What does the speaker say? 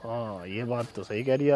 हाँ ये बात तो सही कह रही है